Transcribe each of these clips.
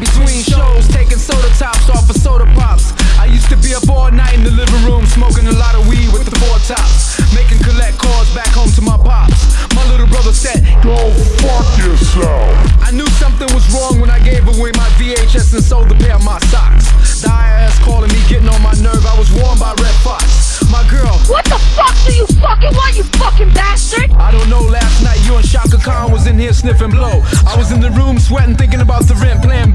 between shows, taking soda tops off of soda pops. I used to be up all night in the living room, smoking a lot of weed with the four tops, making collect calls back home to my pops. My little brother said, Go fuck yourself. I knew something was wrong when I gave away my VHS and sold a pair of my socks. The IRS calling me, getting on my nerve. I was warned by Redd Foxx. My girl, What the fuck do you fucking want, you fucking bastard? I don't know, last night you and Chaka Khan was in here sniffing blow. I was in the room sweating, thinking about the rent, playing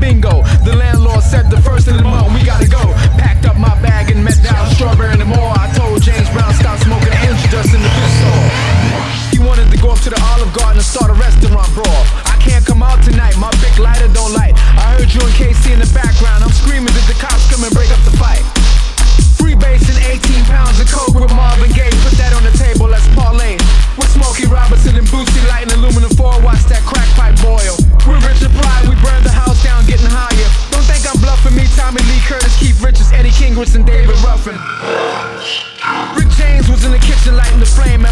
Olive Garden and start a restaurant brawl. I can't come out tonight, my big lighter don't light. I heard you and Casey in the background. I'm screaming, did the cops come and break up the fight? Free base and 18 pounds of coke with Marvin Gaye. Put that on the table, let's parlay. With Smokey Robinson and Boosie Light and aluminum foil, watch that crack pipe boil. We're Richard Pryor, we burn the house down, getting higher. Don't think I'm bluffing me, Tommy Lee Curtis, Keith Richards, Eddie Kendricks, and David Ruffin. Rick James was in the kitchen lighting the flame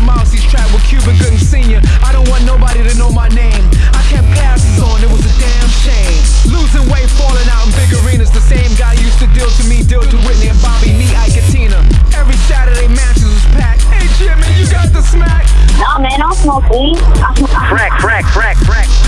Crack, crack, crack, crack.